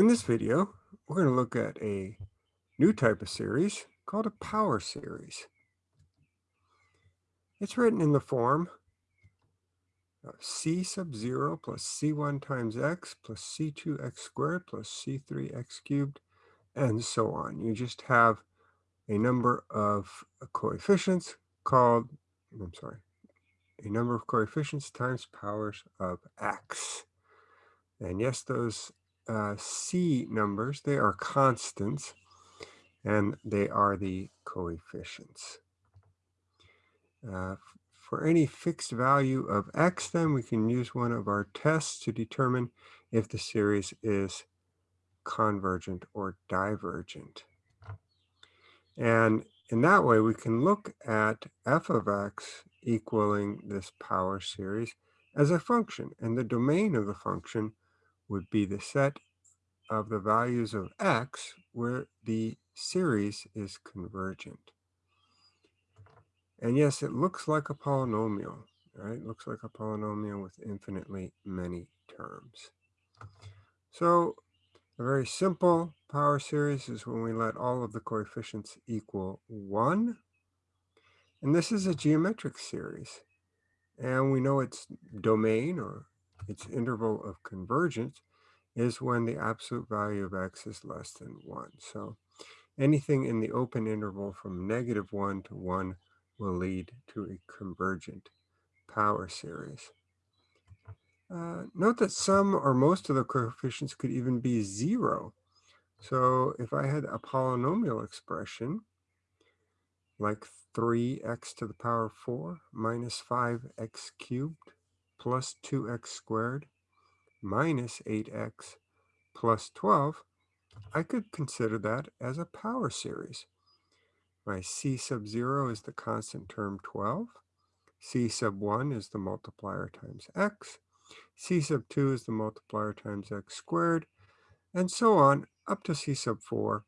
In this video, we're going to look at a new type of series called a power series. It's written in the form of c sub 0 plus c1 times x plus c2x squared plus c3x cubed, and so on. You just have a number of coefficients called, I'm sorry, a number of coefficients times powers of x. And yes, those uh, C numbers, they are constants, and they are the coefficients. Uh, for any fixed value of x, then we can use one of our tests to determine if the series is convergent or divergent. And in that way, we can look at f of x equaling this power series as a function, and the domain of the function would be the set of the values of x where the series is convergent. And yes, it looks like a polynomial, right? It looks like a polynomial with infinitely many terms. So a very simple power series is when we let all of the coefficients equal 1. And this is a geometric series. And we know its domain or its interval of convergence is when the absolute value of x is less than 1. So anything in the open interval from negative 1 to 1 will lead to a convergent power series. Uh, note that some or most of the coefficients could even be 0. So if I had a polynomial expression like 3x to the power 4 minus 5x cubed plus 2x squared minus 8x plus 12, I could consider that as a power series. My c sub 0 is the constant term 12. c sub 1 is the multiplier times x. c sub 2 is the multiplier times x squared. And so on up to c sub 4,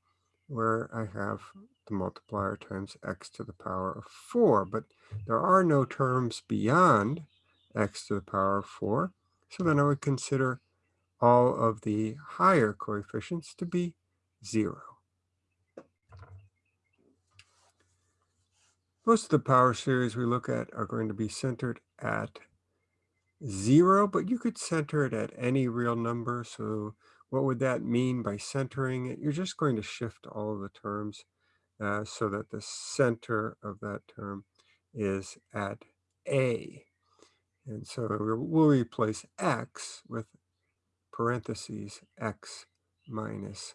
where I have the multiplier times x to the power of 4. But there are no terms beyond x to the power of 4. So then I would consider all of the higher coefficients to be 0. Most of the power series we look at are going to be centered at 0, but you could center it at any real number. So what would that mean by centering it? You're just going to shift all of the terms uh, so that the center of that term is at a. And so we'll replace x with parentheses x minus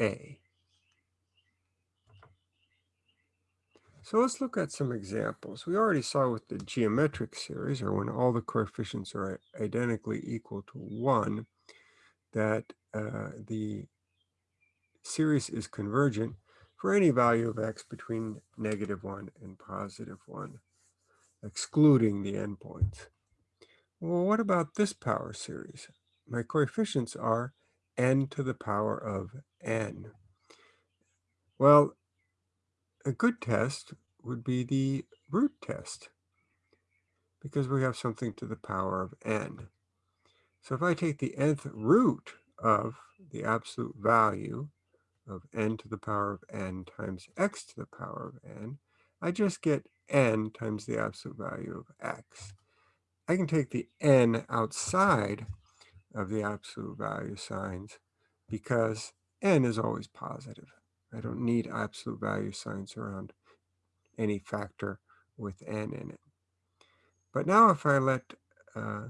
a. So let's look at some examples. We already saw with the geometric series, or when all the coefficients are identically equal to 1, that uh, the series is convergent for any value of x between negative 1 and positive 1, excluding the endpoints. Well, what about this power series? My coefficients are n to the power of n. Well, a good test would be the root test because we have something to the power of n. So if I take the nth root of the absolute value of n to the power of n times x to the power of n, I just get n times the absolute value of x. I can take the n outside of the absolute value signs because n is always positive. I don't need absolute value signs around any factor with n in it. But now if I let uh,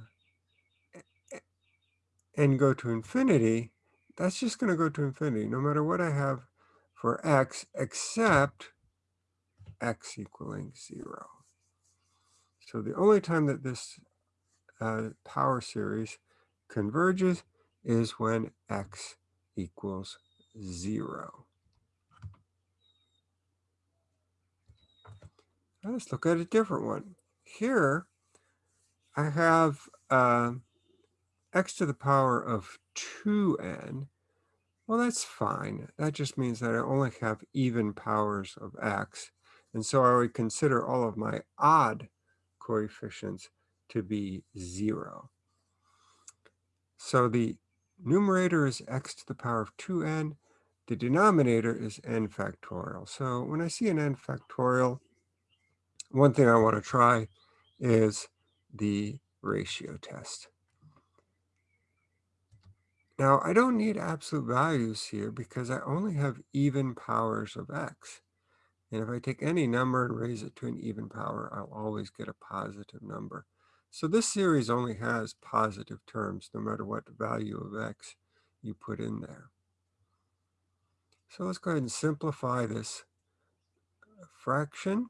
n go to infinity, that's just going to go to infinity no matter what I have for x except x equaling 0. So the only time that this uh, power series converges is when x equals 0. Let's look at a different one. Here, I have uh, x to the power of 2n. Well, that's fine. That just means that I only have even powers of x. And so I would consider all of my odd coefficients to be 0. So the numerator is x to the power of 2n. The denominator is n factorial. So when I see an n factorial, one thing I want to try is the ratio test. Now, I don't need absolute values here because I only have even powers of x. And if I take any number and raise it to an even power, I'll always get a positive number. So this series only has positive terms no matter what value of x you put in there. So let's go ahead and simplify this fraction.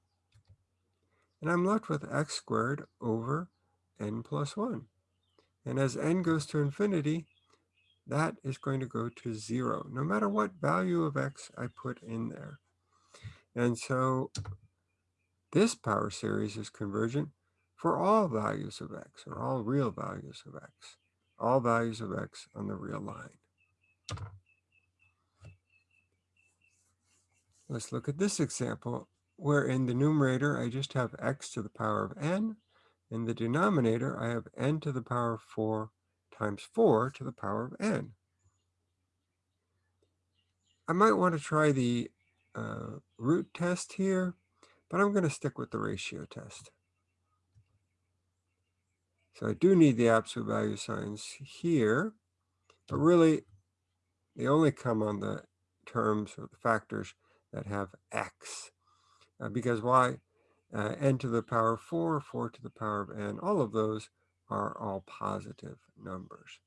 And I'm left with x squared over n plus 1. And as n goes to infinity, that is going to go to 0, no matter what value of x I put in there. And so this power series is convergent for all values of x, or all real values of x, all values of x on the real line. Let's look at this example, where in the numerator I just have x to the power of n. In the denominator, I have n to the power of 4 times 4 to the power of n. I might want to try the uh, root test here, but I'm going to stick with the ratio test. So I do need the absolute value signs here, but really they only come on the terms or the factors that have x. Uh, because why? Uh, n to the power of 4, 4 to the power of n, all of those are all positive numbers.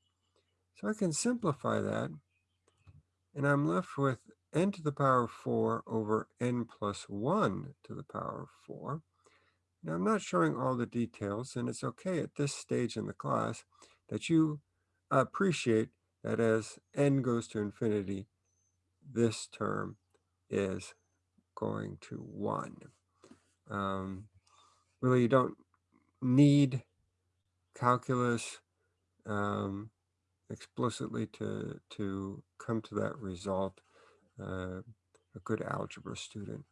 So I can simplify that, and I'm left with n to the power of 4 over n plus 1 to the power of 4. Now, I'm not showing all the details, and it's okay at this stage in the class that you appreciate that as n goes to infinity, this term is going to 1. Um, really, you don't need calculus um, explicitly to, to come to that result. Uh, a good algebra student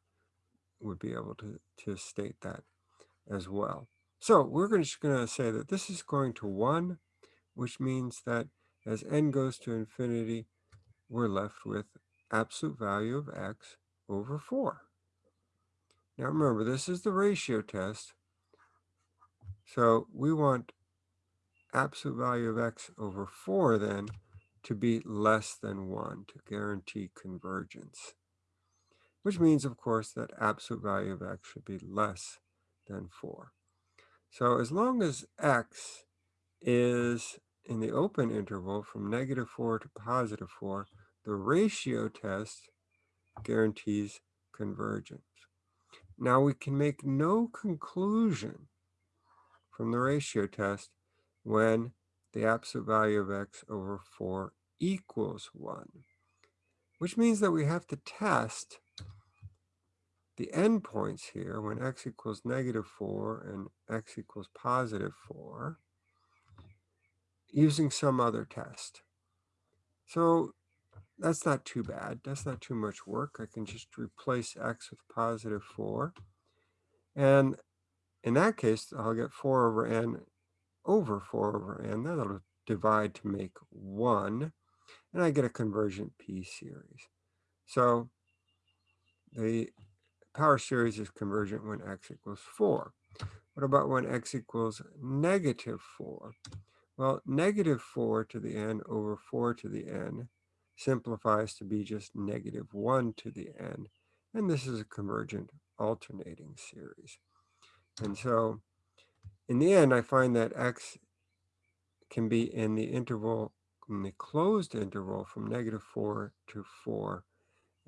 would be able to, to state that as well. So we're just going to say that this is going to 1, which means that as n goes to infinity, we're left with absolute value of x over 4. Now remember, this is the ratio test. So we want absolute value of x over 4 then to be less than 1 to guarantee convergence. Which means, of course, that absolute value of x should be less than 4. So as long as x is in the open interval from negative 4 to positive 4, the ratio test guarantees convergence. Now we can make no conclusion from the ratio test when the absolute value of x over 4 equals 1, which means that we have to test the endpoints here when x equals negative 4 and x equals positive 4 using some other test. So that's not too bad. That's not too much work. I can just replace x with positive 4. And in that case, I'll get 4 over n over 4 over n. That'll divide to make 1. And I get a convergent p series. So the power series is convergent when x equals 4. What about when x equals negative 4? Well, negative 4 to the n over 4 to the n simplifies to be just negative 1 to the n. And this is a convergent alternating series. And so in the end, I find that x can be in the interval, in the closed interval from negative 4 to 4,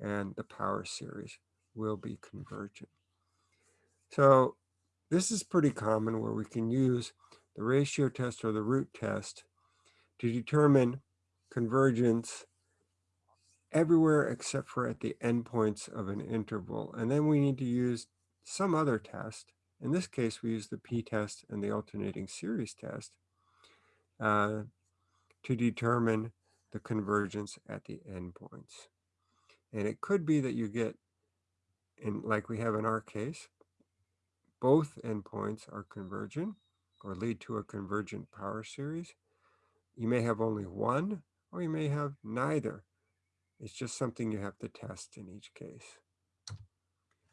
and the power series will be convergent. So this is pretty common where we can use the ratio test or the root test to determine convergence everywhere except for at the endpoints of an interval. And then we need to use some other test. In this case, we use the p-test and the alternating series test uh, to determine the convergence at the endpoints. And it could be that you get and like we have in our case, both endpoints are convergent or lead to a convergent power series. You may have only one, or you may have neither. It's just something you have to test in each case.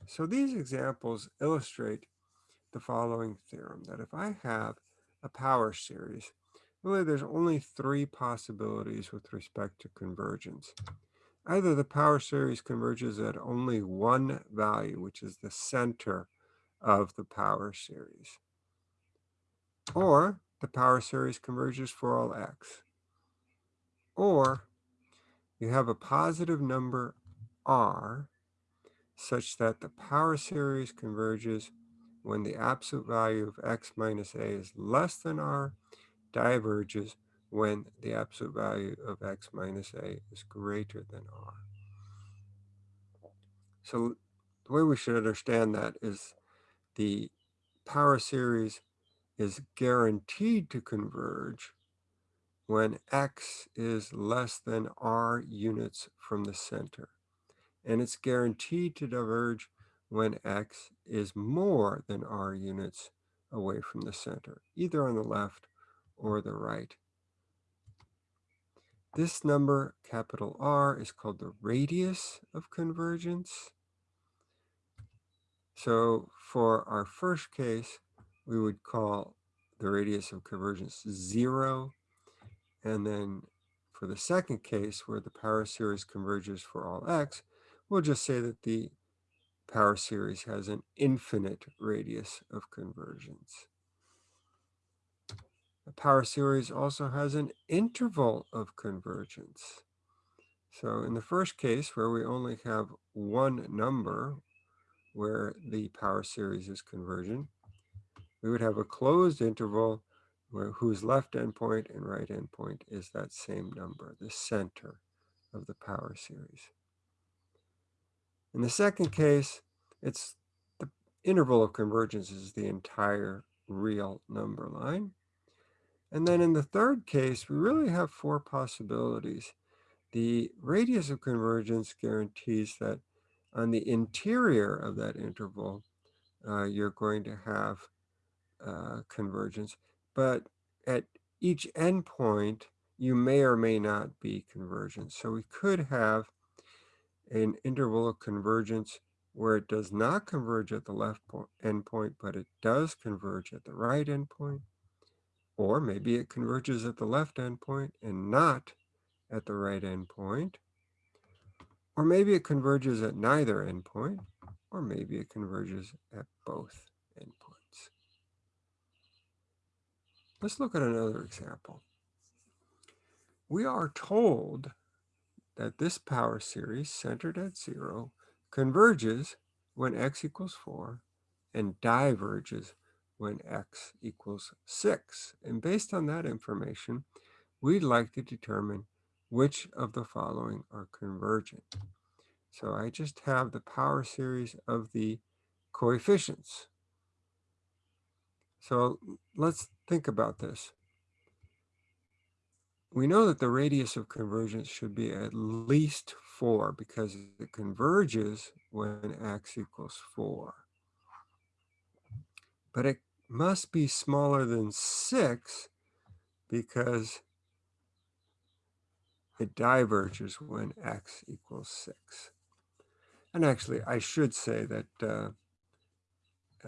So these examples illustrate the following theorem, that if I have a power series, really there's only three possibilities with respect to convergence. Either the power series converges at only one value, which is the center of the power series, or the power series converges for all x, or you have a positive number r such that the power series converges when the absolute value of x minus a is less than r, diverges when the absolute value of x minus a is greater than r. So the way we should understand that is the power series is guaranteed to converge when x is less than r units from the center. And it's guaranteed to diverge when x is more than r units away from the center, either on the left or the right. This number, capital R, is called the radius of convergence. So for our first case, we would call the radius of convergence 0. And then for the second case, where the power series converges for all x, we'll just say that the power series has an infinite radius of convergence. The power series also has an interval of convergence. So in the first case, where we only have one number where the power series is convergent, we would have a closed interval where whose left endpoint and right endpoint is that same number, the center of the power series. In the second case, it's the interval of convergence is the entire real number line. And then in the third case, we really have four possibilities. The radius of convergence guarantees that on the interior of that interval, uh, you're going to have uh, convergence. But at each endpoint, you may or may not be convergent. So we could have an interval of convergence where it does not converge at the left endpoint, but it does converge at the right endpoint. Or maybe it converges at the left endpoint and not at the right endpoint. Or maybe it converges at neither endpoint, or maybe it converges at both endpoints. Let's look at another example. We are told that this power series centered at zero converges when x equals 4 and diverges when x equals 6. And based on that information, we'd like to determine which of the following are convergent. So I just have the power series of the coefficients. So let's think about this. We know that the radius of convergence should be at least 4 because it converges when x equals 4. But it must be smaller than 6 because it diverges when x equals 6. And actually, I should say that uh,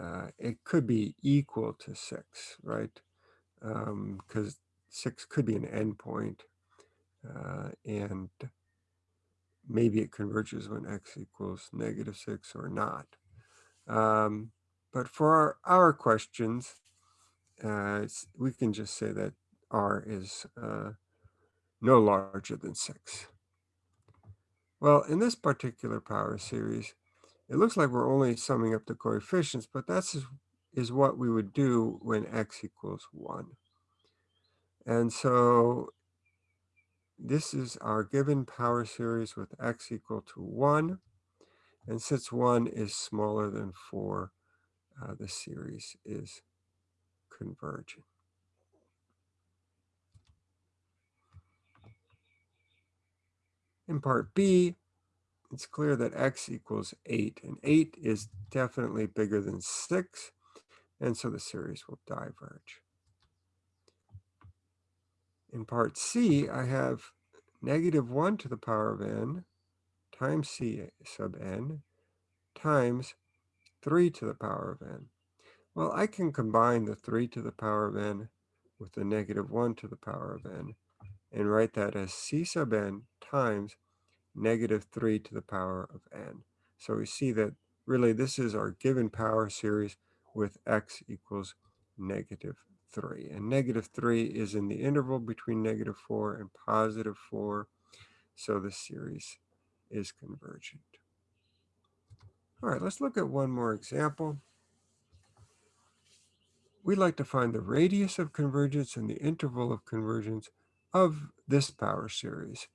uh, it could be equal to 6, right? Because um, 6 could be an endpoint, uh, and maybe it converges when x equals negative 6 or not. Um, but for our, our questions, uh, we can just say that r is uh, no larger than 6. Well, in this particular power series, it looks like we're only summing up the coefficients, but that's is, what we would do when x equals 1. And so this is our given power series with x equal to 1. And since 1 is smaller than 4, uh, the series is convergent. In part B, it's clear that x equals 8, and 8 is definitely bigger than 6, and so the series will diverge. In part C, I have negative 1 to the power of n times c sub n times 3 to the power of n. Well, I can combine the 3 to the power of n with the negative 1 to the power of n and write that as c sub n times negative 3 to the power of n. So we see that really this is our given power series with x equals negative 3. And negative 3 is in the interval between negative 4 and positive 4. So the series is convergent. All right, let's look at one more example. We'd like to find the radius of convergence and the interval of convergence of this power series.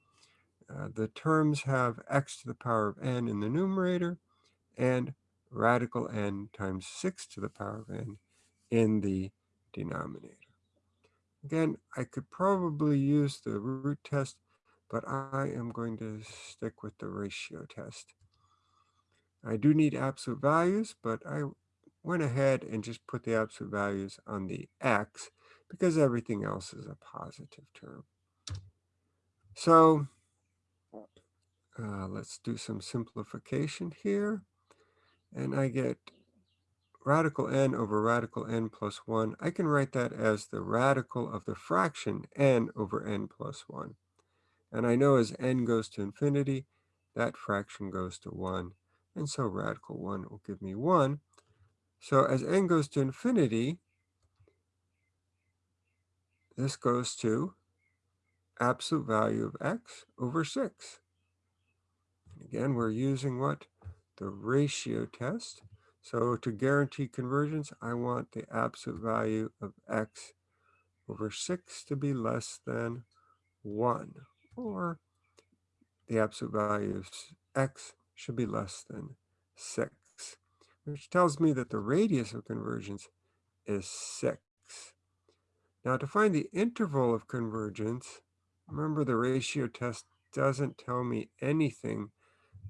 Uh, the terms have x to the power of n in the numerator and radical n times 6 to the power of n in the denominator. Again, I could probably use the root test, but I am going to stick with the ratio test. I do need absolute values, but I went ahead and just put the absolute values on the x because everything else is a positive term. So uh, let's do some simplification here. And I get radical n over radical n plus 1. I can write that as the radical of the fraction n over n plus 1. And I know as n goes to infinity, that fraction goes to 1. And so radical 1 will give me 1. So as n goes to infinity, this goes to absolute value of x over 6. And again, we're using what? The ratio test. So to guarantee convergence, I want the absolute value of x over 6 to be less than 1. Or the absolute value of x should be less than 6, which tells me that the radius of convergence is 6. Now to find the interval of convergence, remember the ratio test doesn't tell me anything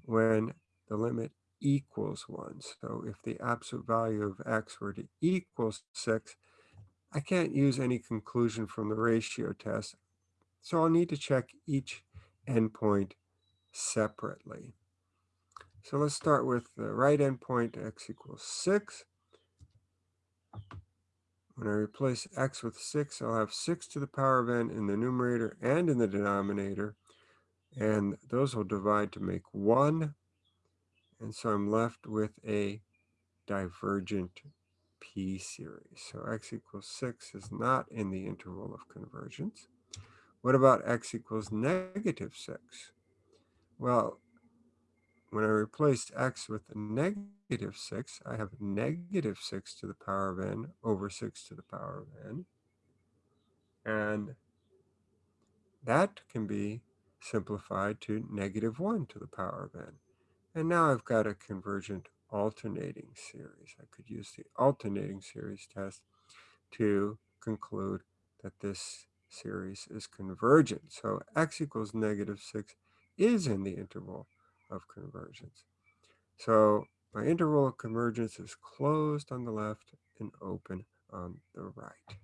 when the limit equals 1. So if the absolute value of x were to equal 6, I can't use any conclusion from the ratio test. So I'll need to check each endpoint separately. So let's start with the right endpoint, x equals 6. When I replace x with 6, I'll have 6 to the power of n in the numerator and in the denominator. And those will divide to make 1. And so I'm left with a divergent p series. So x equals 6 is not in the interval of convergence. What about x equals negative 6? Well, when I replace x with negative 6, I have negative 6 to the power of n over 6 to the power of n. And that can be simplified to negative 1 to the power of n. And now I've got a convergent alternating series. I could use the alternating series test to conclude that this series is convergent. So x equals negative 6 is in the interval of convergence. So my interval of convergence is closed on the left and open on the right.